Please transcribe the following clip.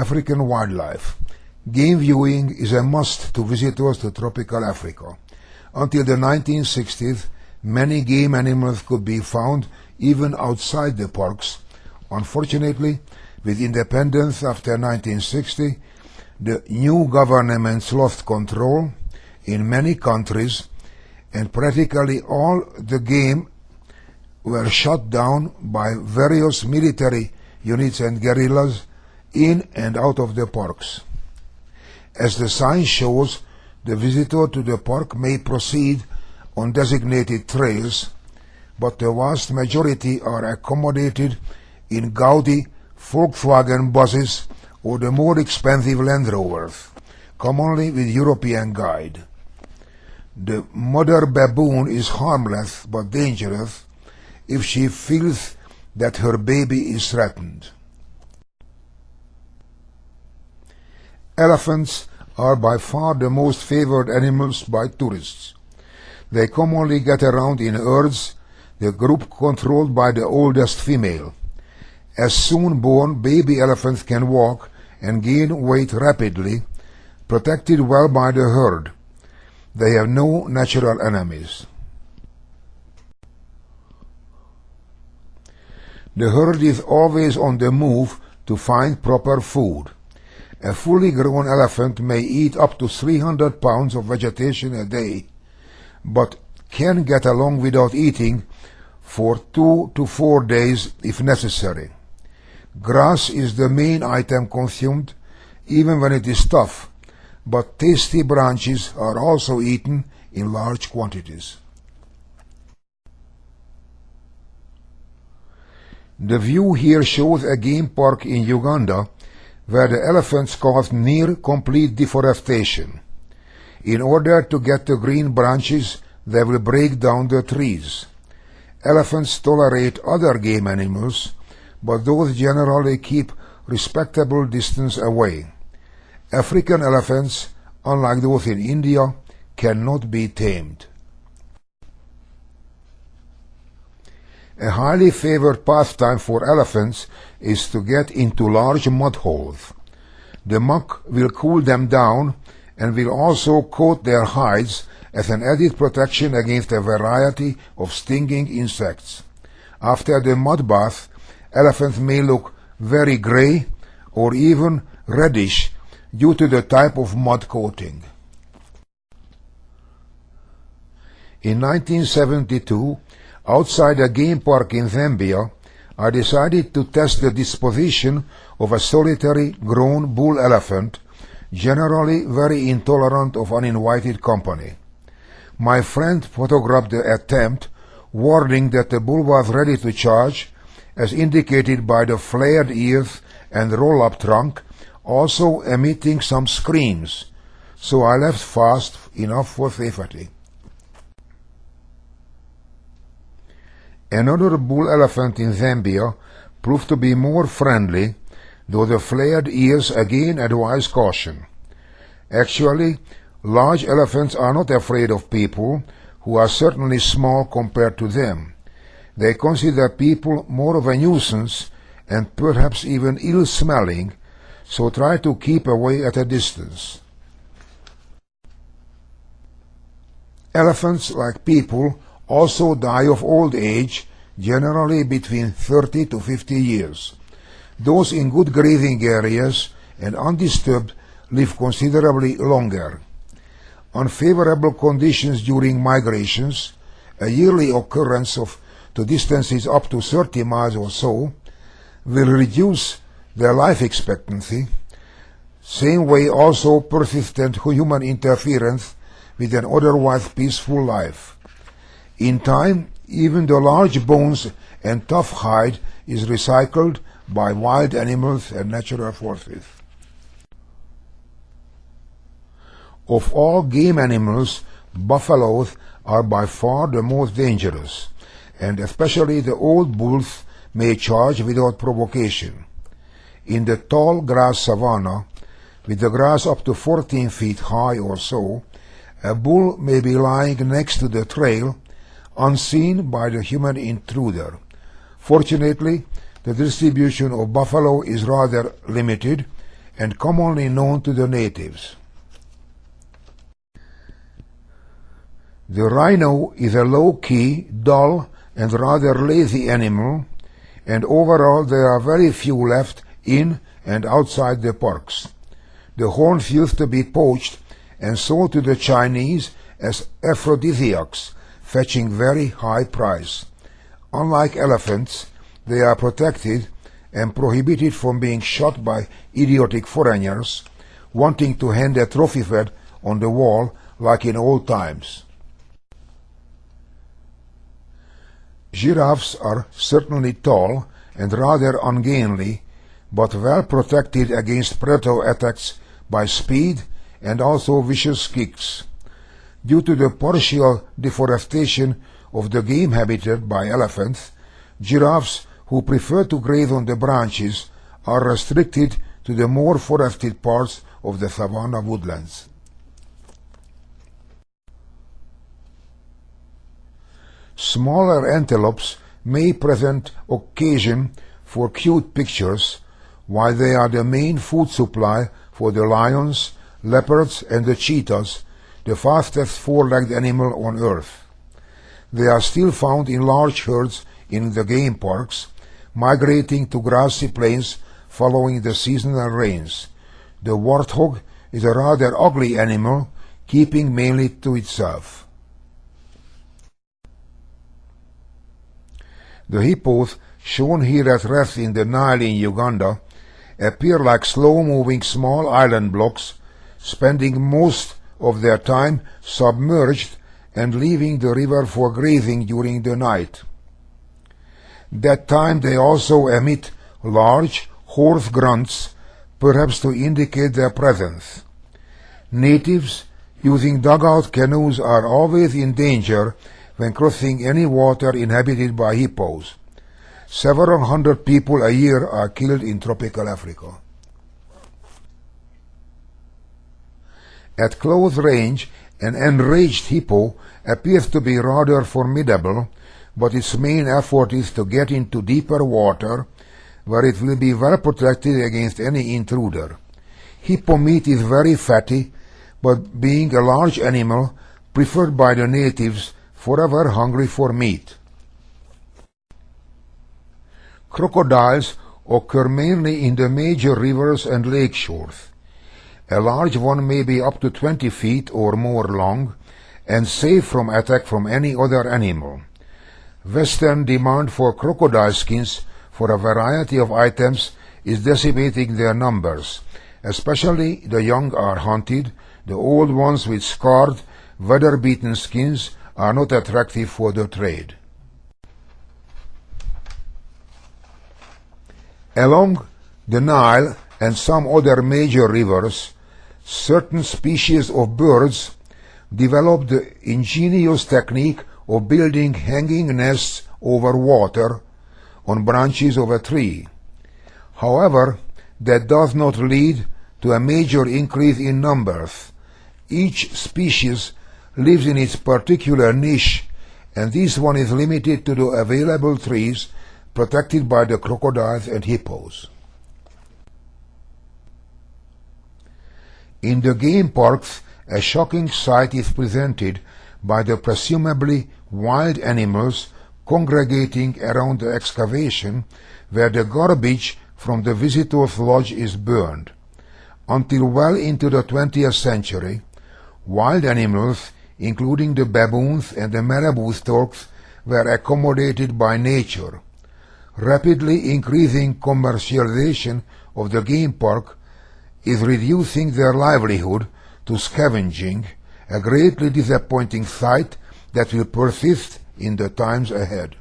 African wildlife. Game viewing is a must to visitors to tropical Africa. Until the 1960s, many game animals could be found even outside the parks. Unfortunately, with independence after 1960, the new governments lost control in many countries and practically all the game were shut down by various military units and guerrillas in and out of the parks. As the sign shows, the visitor to the park may proceed on designated trails, but the vast majority are accommodated in gaudy Volkswagen buses or the more expensive Land Rovers, commonly with European guide. The mother baboon is harmless but dangerous if she feels that her baby is threatened. Elephants are by far the most favored animals by tourists. They commonly get around in herds, the group controlled by the oldest female. As soon born baby elephants can walk and gain weight rapidly, protected well by the herd. They have no natural enemies. The herd is always on the move to find proper food. A fully grown elephant may eat up to 300 pounds of vegetation a day, but can get along without eating for two to four days if necessary. Grass is the main item consumed, even when it is tough, but tasty branches are also eaten in large quantities. The view here shows a game park in Uganda where the elephants caused near complete deforestation. In order to get the green branches, they will break down the trees. Elephants tolerate other game animals, but those generally keep respectable distance away. African elephants, unlike those in India, cannot be tamed. A highly favored pastime for elephants is to get into large mud holes. The muck will cool them down and will also coat their hides as an added protection against a variety of stinging insects. After the mud bath, elephants may look very gray or even reddish due to the type of mud coating. In 1972, Outside a game park in Zambia, I decided to test the disposition of a solitary grown bull elephant, generally very intolerant of uninvited company. My friend photographed the attempt, warning that the bull was ready to charge, as indicated by the flared ears and roll-up trunk, also emitting some screams, so I left fast enough for safety. Another bull elephant in Zambia proved to be more friendly, though the flared ears again advise caution. Actually, large elephants are not afraid of people, who are certainly small compared to them. They consider people more of a nuisance and perhaps even ill-smelling, so try to keep away at a distance. Elephants, like people, also die of old age, generally between 30 to 50 years. Those in good grazing areas and undisturbed live considerably longer. Unfavorable conditions during migrations, a yearly occurrence of to distances up to 30 miles or so, will reduce their life expectancy. Same way also persistent human interference with an otherwise peaceful life. In time, even the large bones and tough hide is recycled by wild animals and natural forces. Of all game animals, buffaloes are by far the most dangerous, and especially the old bulls may charge without provocation. In the tall grass savanna, with the grass up to 14 feet high or so, a bull may be lying next to the trail unseen by the human intruder. Fortunately, the distribution of buffalo is rather limited, and commonly known to the natives. The rhino is a low-key, dull, and rather lazy animal, and overall there are very few left in and outside the parks. The horns used to be poached and sold to the Chinese as aphrodisiacs, fetching very high price. Unlike elephants, they are protected and prohibited from being shot by idiotic foreigners wanting to hang a trophy fed on the wall like in old times. Giraffes are certainly tall and rather ungainly, but well protected against predator attacks by speed and also vicious kicks. Due to the partial deforestation of the game habitat by elephants, giraffes who prefer to graze on the branches are restricted to the more forested parts of the savanna woodlands. Smaller antelopes may present occasion for cute pictures, while they are the main food supply for the lions, leopards, and the cheetahs, the fastest four-legged animal on earth. They are still found in large herds in the game parks, migrating to grassy plains following the seasonal rains. The warthog is a rather ugly animal, keeping mainly to itself. The hippos shown here at rest in the Nile in Uganda appear like slow-moving small island blocks, spending most of their time submerged and leaving the river for grazing during the night. That time they also emit large, hoarse grunts, perhaps to indicate their presence. Natives using dugout canoes are always in danger when crossing any water inhabited by hippos. Several hundred people a year are killed in tropical Africa. At close range, an enraged hippo appears to be rather formidable, but its main effort is to get into deeper water, where it will be well protected against any intruder. Hippo meat is very fatty, but being a large animal, preferred by the natives, forever hungry for meat. Crocodiles occur mainly in the major rivers and lake shores. A large one may be up to 20 feet or more long and safe from attack from any other animal. Western demand for crocodile skins for a variety of items is decimating their numbers. Especially the young are hunted, the old ones with scarred, weather-beaten skins are not attractive for the trade. Along the Nile and some other major rivers, certain species of birds developed the ingenious technique of building hanging nests over water on branches of a tree. However, that does not lead to a major increase in numbers. Each species lives in its particular niche, and this one is limited to the available trees protected by the crocodiles and hippos. In the game parks, a shocking sight is presented by the presumably wild animals congregating around the excavation where the garbage from the visitors' lodge is burned. Until well into the 20th century, wild animals including the baboons and the marabou storks, were accommodated by nature. Rapidly increasing commercialization of the game park is reducing their livelihood to scavenging, a greatly disappointing sight that will persist in the times ahead.